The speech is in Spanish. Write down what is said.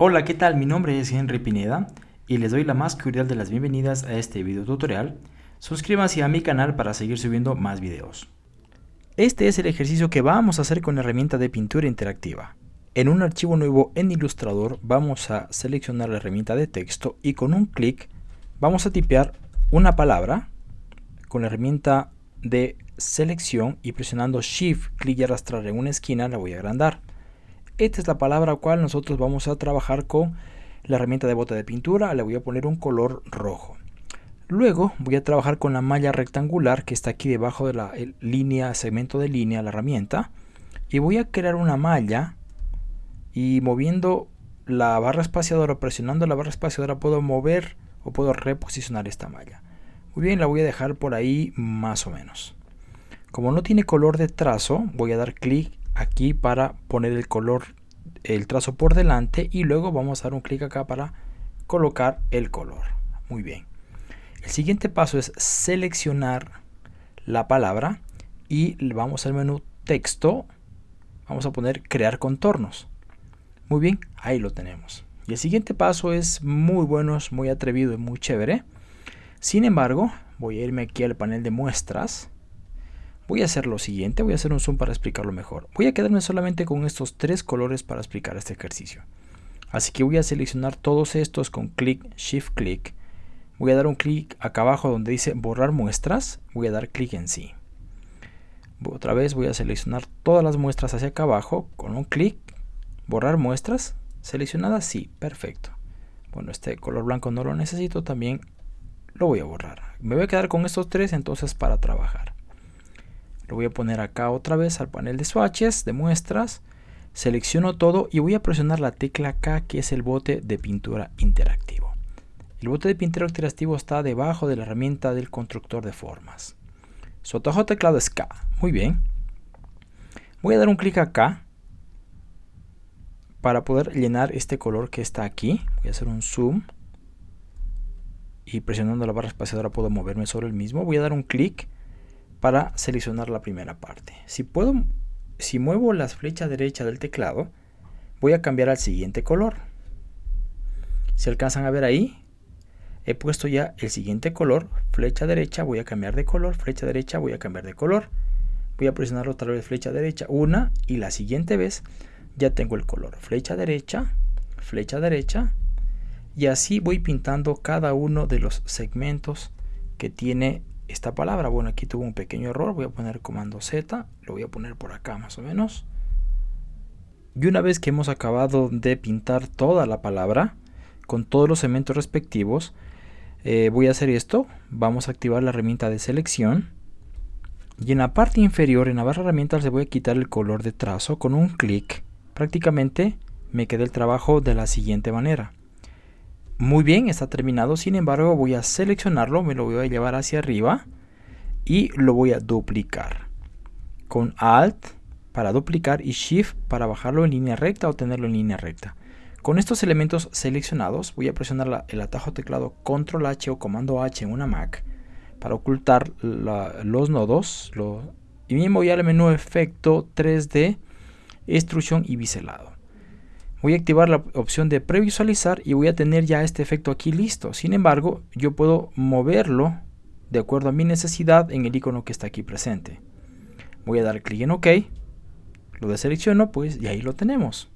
Hola, ¿qué tal? Mi nombre es Henry Pineda y les doy la más cordial de las bienvenidas a este video tutorial. Suscríbanse a mi canal para seguir subiendo más videos. Este es el ejercicio que vamos a hacer con la herramienta de pintura interactiva. En un archivo nuevo en Illustrator vamos a seleccionar la herramienta de texto y con un clic vamos a tipear una palabra con la herramienta de selección y presionando Shift, clic y arrastrar en una esquina la voy a agrandar. Esta es la palabra cual nosotros vamos a trabajar con la herramienta de bota de pintura. Le voy a poner un color rojo. Luego voy a trabajar con la malla rectangular que está aquí debajo de la línea, segmento de línea, la herramienta. Y voy a crear una malla y moviendo la barra espaciadora, presionando la barra espaciadora puedo mover o puedo reposicionar esta malla. Muy bien, la voy a dejar por ahí más o menos. Como no tiene color de trazo, voy a dar clic aquí para poner el color, el trazo por delante y luego vamos a dar un clic acá para colocar el color. Muy bien. El siguiente paso es seleccionar la palabra y vamos al menú texto. Vamos a poner crear contornos. Muy bien, ahí lo tenemos. Y el siguiente paso es muy bueno, muy atrevido y muy chévere. Sin embargo, voy a irme aquí al panel de muestras Voy a hacer lo siguiente, voy a hacer un zoom para explicarlo mejor. Voy a quedarme solamente con estos tres colores para explicar este ejercicio. Así que voy a seleccionar todos estos con clic, shift clic. Voy a dar un clic acá abajo donde dice borrar muestras. Voy a dar clic en sí. Otra vez voy a seleccionar todas las muestras hacia acá abajo con un clic. Borrar muestras. Seleccionadas, sí, perfecto. Bueno, este color blanco no lo necesito, también lo voy a borrar. Me voy a quedar con estos tres entonces para trabajar. Lo voy a poner acá otra vez al panel de swatches, de muestras. Selecciono todo y voy a presionar la tecla K que es el bote de pintura interactivo. El bote de pintura interactivo está debajo de la herramienta del constructor de formas. Su atajo teclado es K. Muy bien. Voy a dar un clic acá para poder llenar este color que está aquí. Voy a hacer un zoom. Y presionando la barra espaciadora puedo moverme sobre el mismo. Voy a dar un clic para seleccionar la primera parte. Si puedo, si muevo la flecha derecha del teclado, voy a cambiar al siguiente color. Si alcanzan a ver ahí, he puesto ya el siguiente color, flecha derecha, voy a cambiar de color, flecha derecha, voy a cambiar de color. Voy a presionar otra vez flecha derecha, una, y la siguiente vez ya tengo el color. Flecha derecha, flecha derecha, y así voy pintando cada uno de los segmentos que tiene esta palabra. Bueno, aquí tuvo un pequeño error. Voy a poner comando Z. Lo voy a poner por acá más o menos. Y una vez que hemos acabado de pintar toda la palabra con todos los elementos respectivos, eh, voy a hacer esto. Vamos a activar la herramienta de selección. Y en la parte inferior, en la barra herramientas, le voy a quitar el color de trazo con un clic. Prácticamente me queda el trabajo de la siguiente manera. Muy bien, está terminado. Sin embargo, voy a seleccionarlo, me lo voy a llevar hacia arriba y lo voy a duplicar. Con Alt para duplicar y Shift para bajarlo en línea recta o tenerlo en línea recta. Con estos elementos seleccionados voy a presionar el atajo teclado Control H o Comando H en una Mac para ocultar los nodos y me voy al menú Efecto 3D, Extrusión y Biselado. Voy a activar la opción de previsualizar y voy a tener ya este efecto aquí listo. Sin embargo, yo puedo moverlo de acuerdo a mi necesidad en el icono que está aquí presente. Voy a dar clic en OK, lo deselecciono pues y ahí lo tenemos.